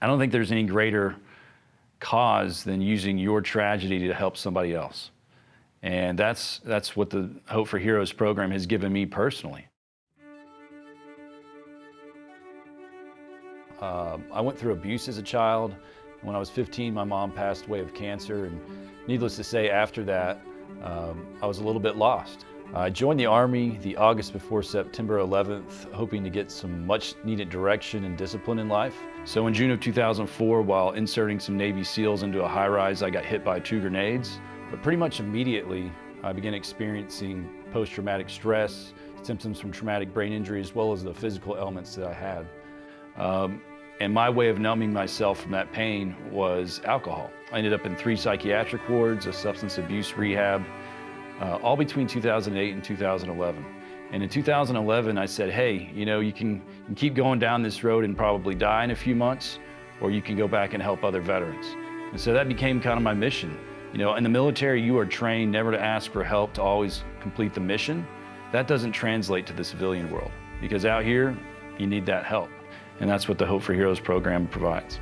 I don't think there's any greater cause than using your tragedy to help somebody else. And that's, that's what the Hope for Heroes program has given me personally. Uh, I went through abuse as a child. When I was 15, my mom passed away of cancer, and needless to say, after that, um, I was a little bit lost. I joined the Army the August before September 11th, hoping to get some much needed direction and discipline in life. So in June of 2004, while inserting some Navy SEALs into a high-rise, I got hit by two grenades. But pretty much immediately, I began experiencing post-traumatic stress, symptoms from traumatic brain injury, as well as the physical elements that I had. Um, and my way of numbing myself from that pain was alcohol. I ended up in three psychiatric wards, a substance abuse rehab, uh, all between 2008 and 2011. And in 2011, I said, hey, you know, you can, you can keep going down this road and probably die in a few months, or you can go back and help other veterans. And so that became kind of my mission. You know, in the military, you are trained never to ask for help, to always complete the mission. That doesn't translate to the civilian world, because out here, you need that help. And that's what the Hope for Heroes program provides.